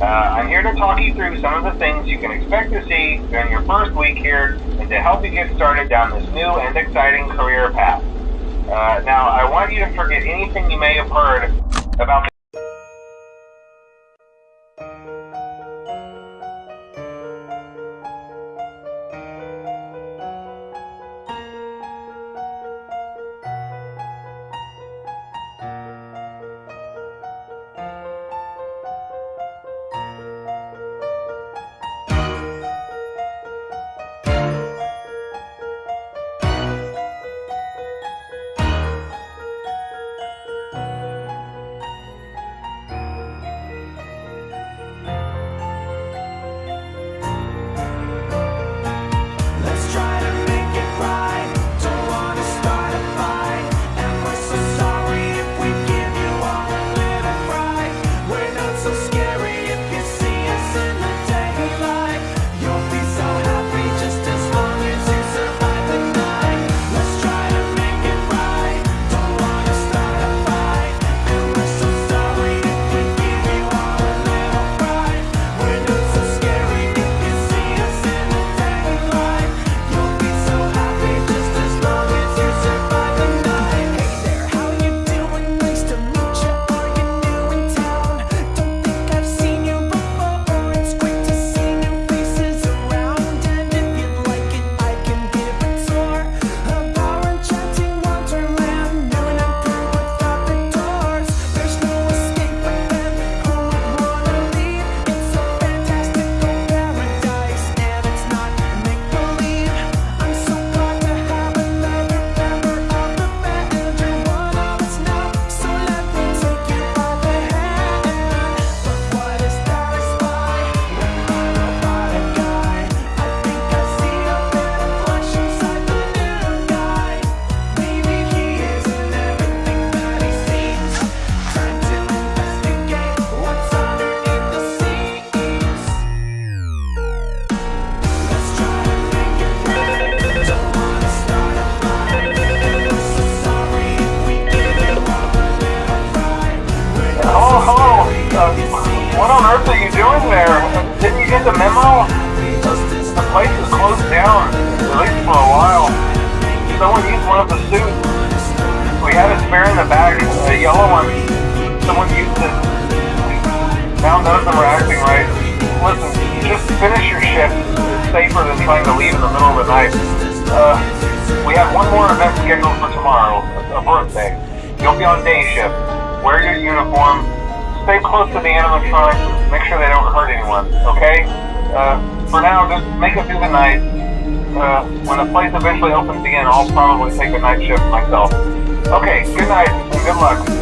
Uh, I'm here to talk you through some of the things you can expect to see during your first week here and to help you get started down this new and exciting career path. Uh, now, I want you to forget anything you may have heard about The place is closed down, at least for a while. Someone used one of the suits. We had a spare in the back, a yellow one. Someone used it. Now none of them are acting right. Listen, just finish your shift. It's safer than trying to leave in the middle of the night. Uh, we have one more event scheduled for tomorrow, a birthday. You'll be on day shift. Wear your uniform. Stay close to the animatronics. Make sure they don't hurt anyone, okay? Uh, for now, just make it through the night. Uh, when the place eventually opens again, I'll probably take a night shift myself. Okay, good night and good luck.